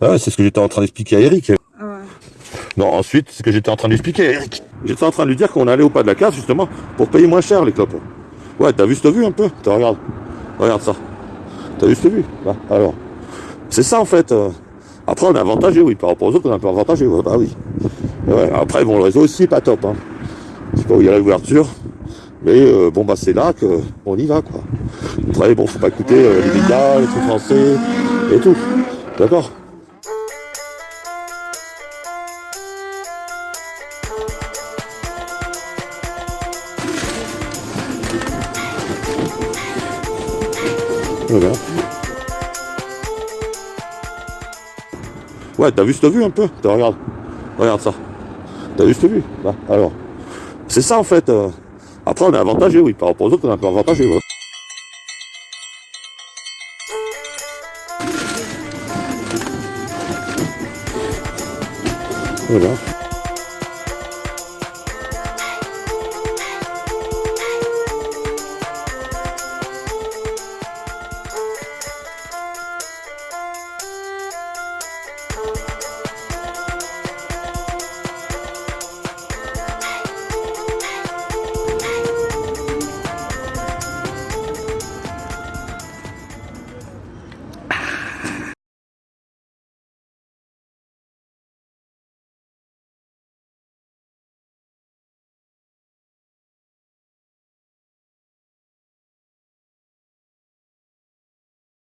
Ah ouais, c'est ce que j'étais en train d'expliquer à Eric. Ah ouais. Non, ensuite, c'est ce que j'étais en train d'expliquer à Eric. J'étais en train de lui dire qu'on allait au pas de la case, justement, pour payer moins cher les clopes. Ouais, t'as vu cette vue un peu? T'as, Regarde. Regarde ça. T'as vu cette vue? Là, alors. C'est ça en fait. Après, on est avantagé, oui. Par rapport aux autres, on est un peu avantagé. Ouais, bah oui. Ouais, après, bon, le réseau aussi pas top. Hein. Je sais pas où il y a l'ouverture. Mais euh, bon, bah c'est là qu'on y va, quoi. Après, bon, faut pas écouter euh, les médias, les trucs français et tout. D'accord? Voilà. Ouais, t'as vu cette vue un peu? Regarde. Regarde ça. T'as vu cette vue? Alors. C'est ça en fait. euh. Après, on est avantagé, oui. Par rapport aux autres, on est un peu avantagé. Voilà.